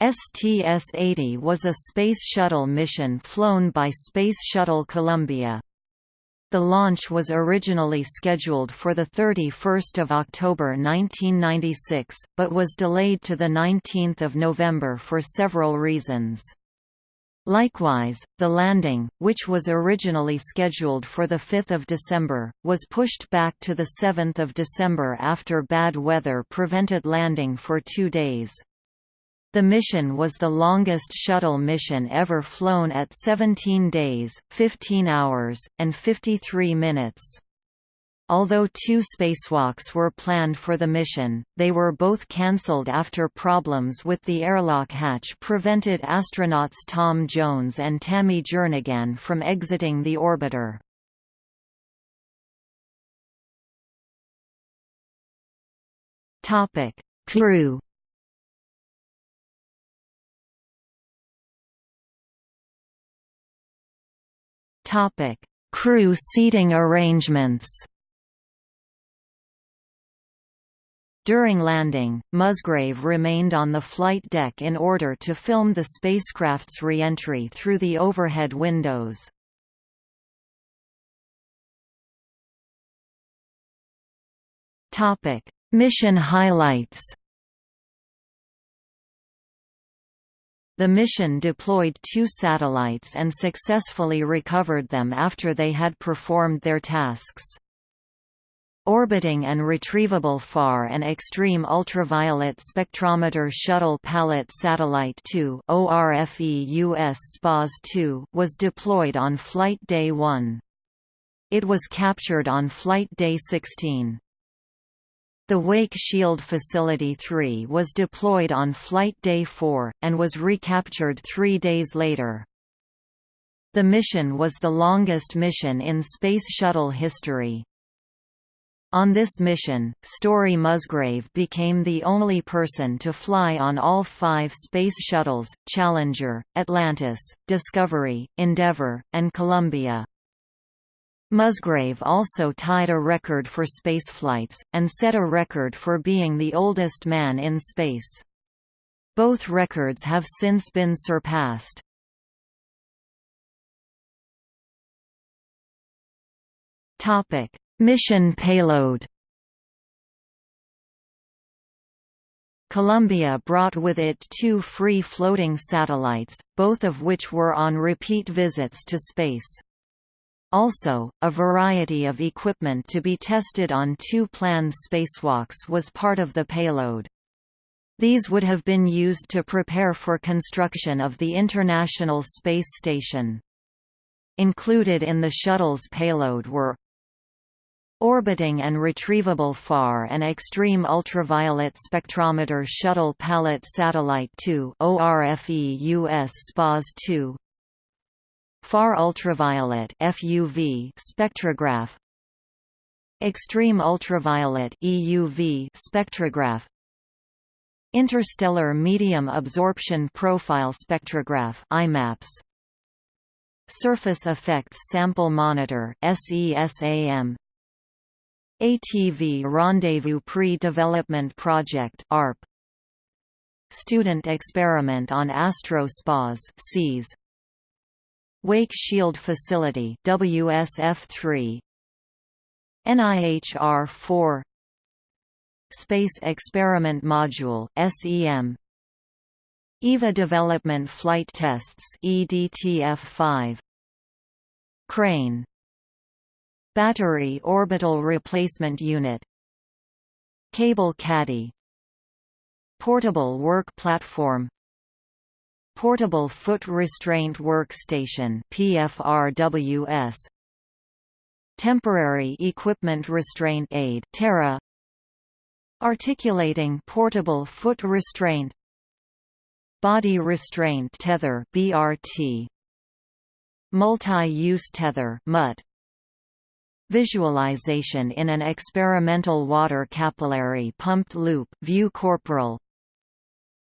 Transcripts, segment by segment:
STS-80 was a Space Shuttle mission flown by Space Shuttle Columbia. The launch was originally scheduled for 31 October 1996, but was delayed to 19 November for several reasons. Likewise, the landing, which was originally scheduled for 5 December, was pushed back to 7 December after bad weather prevented landing for two days. The mission was the longest shuttle mission ever flown at 17 days, 15 hours, and 53 minutes. Although two spacewalks were planned for the mission, they were both cancelled after problems with the airlock hatch prevented astronauts Tom Jones and Tammy Jernigan from exiting the orbiter. Crew Topic: Crew seating arrangements. During landing, Musgrave remained on the flight deck in order to film the spacecraft's re-entry through the overhead windows. Mission highlights. The mission deployed two satellites and successfully recovered them after they had performed their tasks. Orbiting and Retrievable Far and Extreme Ultraviolet Spectrometer Shuttle Pallet Satellite 2 ORFEUS SPAS-2 was deployed on Flight Day 1. It was captured on Flight Day 16. The Wake Shield Facility 3 was deployed on Flight Day 4, and was recaptured three days later. The mission was the longest mission in Space Shuttle history. On this mission, Story Musgrave became the only person to fly on all five Space Shuttles, Challenger, Atlantis, Discovery, Endeavour, and Columbia. Musgrave also tied a record for spaceflights, and set a record for being the oldest man in space. Both records have since been surpassed. Mission payload Columbia brought with it two free-floating satellites, both of which were on repeat visits to space. Also, a variety of equipment to be tested on two planned spacewalks was part of the payload. These would have been used to prepare for construction of the International Space Station. Included in the shuttle's payload were Orbiting and Retrievable Far and Extreme Ultraviolet Spectrometer Shuttle Pallet Satellite 2 ORFEUS SPAS-2 Far ultraviolet FUV spectrograph Extreme ultraviolet EUV spectrograph Interstellar medium absorption profile spectrograph IMAPS Surface effects sample monitor SESAM ATV Rendezvous Pre-Development Project ARP Student Experiment on Astro SPAS Wake Shield Facility WSF3 NIHR-4 Space Experiment Module SEM EVA Development Flight Tests EDTF-5 Crane. Battery Orbital Replacement Unit. Cable Caddy. Portable Work Platform Portable Foot Restraint Workstation PFRWS Temporary Equipment Restraint Aid TERRA. Articulating Portable Foot Restraint. Body Restraint Tether BRT Multi-Use Tether MUT Visualization in an experimental water capillary pumped loop view corporal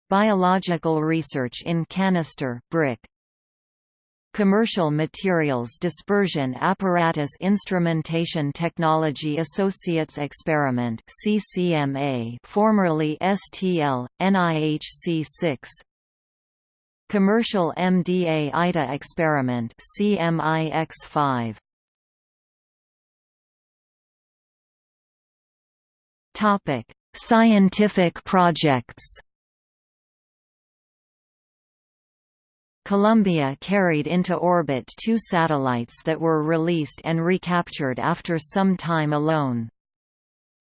Biological research in canister brick. Commercial Materials Dispersion Apparatus Instrumentation Technology Associates Experiment CCMA formerly STL, NIHC 6 Commercial MDA IDA experiment CMIX5 Topic Scientific projects Columbia carried into orbit two satellites that were released and recaptured after some time alone.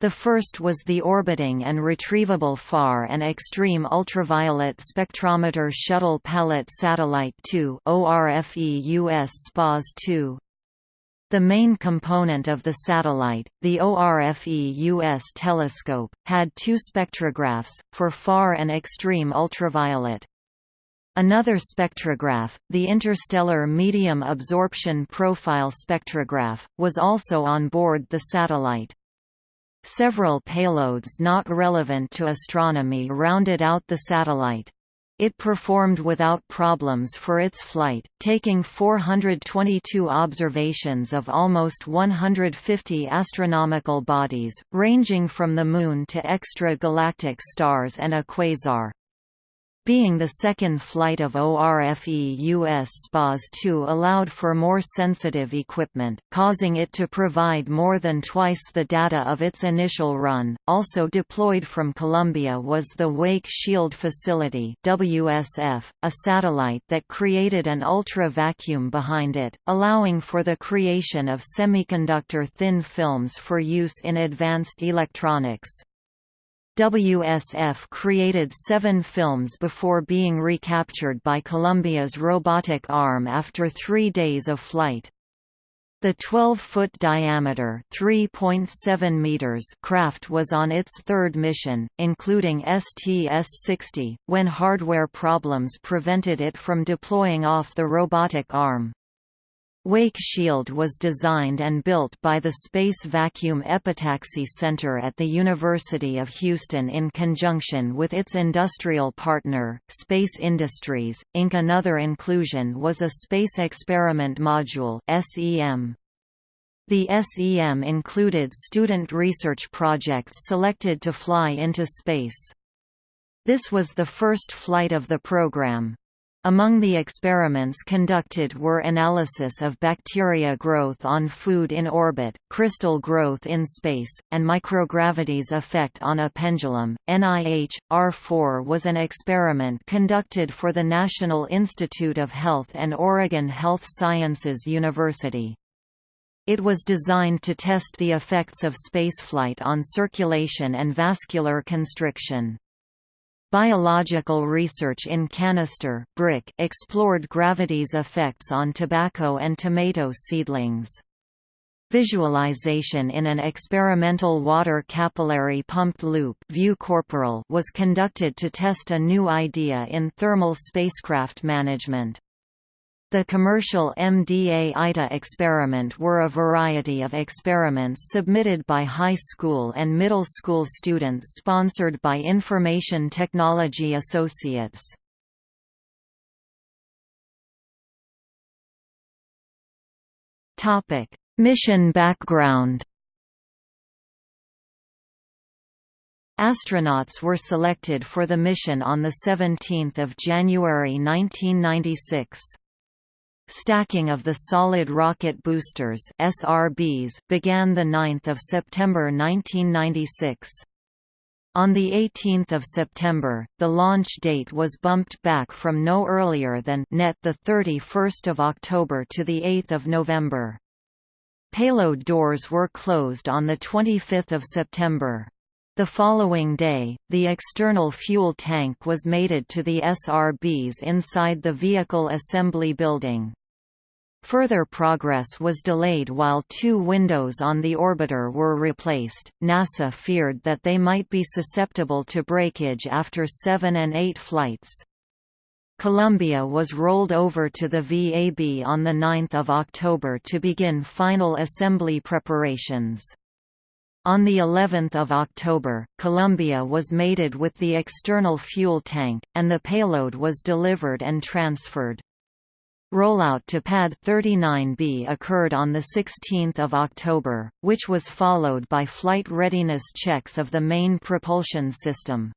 The first was the orbiting and retrievable Far and Extreme Ultraviolet Spectrometer Shuttle Pallet Satellite 2 ORFEUS SPAS-2. The main component of the satellite, the ORFEUS telescope, had two spectrographs, for far and extreme ultraviolet, Another spectrograph, the Interstellar Medium Absorption Profile Spectrograph, was also on board the satellite. Several payloads not relevant to astronomy rounded out the satellite. It performed without problems for its flight, taking 422 observations of almost 150 astronomical bodies, ranging from the Moon to extra-galactic stars and a quasar. Being the second flight of ORFEUS SPAS-2 allowed for more sensitive equipment, causing it to provide more than twice the data of its initial run. Also deployed from Columbia was the Wake Shield Facility (WSF), a satellite that created an ultra-vacuum behind it, allowing for the creation of semiconductor thin films for use in advanced electronics. WSF created seven films before being recaptured by Columbia's robotic arm after three days of flight. The 12-foot diameter (3.7 meters) craft was on its third mission, including STS-60, when hardware problems prevented it from deploying off the robotic arm. Wake Shield was designed and built by the Space Vacuum Epitaxy Center at the University of Houston in conjunction with its industrial partner, Space Industries, Inc. Another inclusion was a Space Experiment Module SEM. The SEM included student research projects selected to fly into space. This was the first flight of the program. Among the experiments conducted were analysis of bacteria growth on food in orbit, crystal growth in space, and microgravity's effect on a pendulum. NIH R4 was an experiment conducted for the National Institute of Health and Oregon Health Sciences University. It was designed to test the effects of spaceflight on circulation and vascular constriction. Biological research in canister brick explored gravity's effects on tobacco and tomato seedlings. Visualization in an experimental water capillary pumped loop view corporal was conducted to test a new idea in thermal spacecraft management. The commercial MDA-IDA experiment were a variety of experiments submitted by high school and middle school students sponsored by Information Technology Associates. Mission background Astronauts were selected for the mission on 17 January 1996. Stacking of the solid rocket boosters SRBs began the 9th of September 1996. On 18 September, the launch date was bumped back from no earlier than net 31 October to 8 November. Payload doors were closed on 25 September. The following day, the external fuel tank was mated to the SRBs inside the Vehicle Assembly Building. Further progress was delayed while two windows on the orbiter were replaced. NASA feared that they might be susceptible to breakage after seven and eight flights. Columbia was rolled over to the VAB on 9 October to begin final assembly preparations. On the 11th of October, Columbia was mated with the external fuel tank, and the payload was delivered and transferred. Rollout to Pad 39B occurred on 16 October, which was followed by flight readiness checks of the main propulsion system.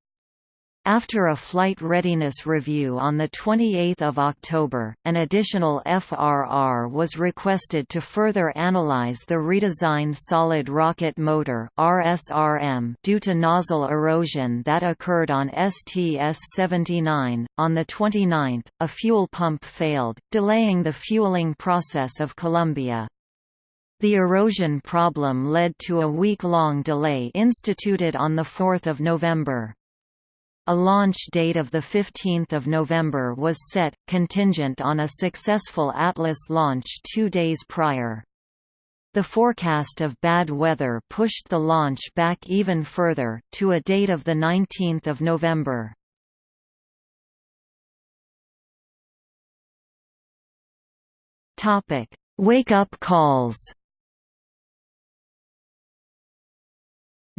After a flight readiness review on 28 October, an additional FRR was requested to further analyze the redesigned solid rocket motor due to nozzle erosion that occurred on STS-79. On the 29th, a fuel pump failed, delaying the fueling process of Columbia. The erosion problem led to a week-long delay instituted on 4 November. A launch date of 15 November was set, contingent on a successful Atlas launch two days prior. The forecast of bad weather pushed the launch back even further, to a date of 19 November. Wake-up calls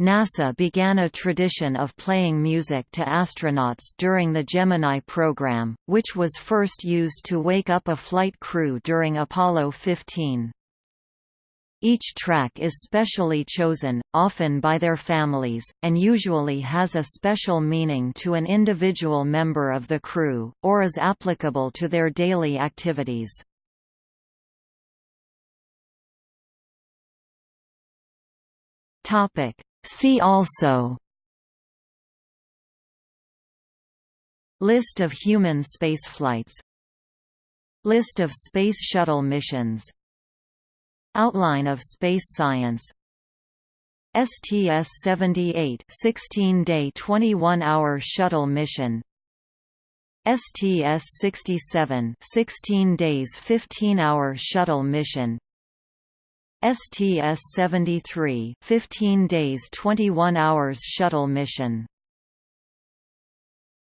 NASA began a tradition of playing music to astronauts during the Gemini program, which was first used to wake up a flight crew during Apollo 15. Each track is specially chosen, often by their families, and usually has a special meaning to an individual member of the crew, or is applicable to their daily activities. Topic See also List of human spaceflights List of Space Shuttle missions Outline of space science STS-78 16-day 21-hour shuttle mission STS-67 16 days 15-hour shuttle mission STS-73 15 days 21 hours shuttle mission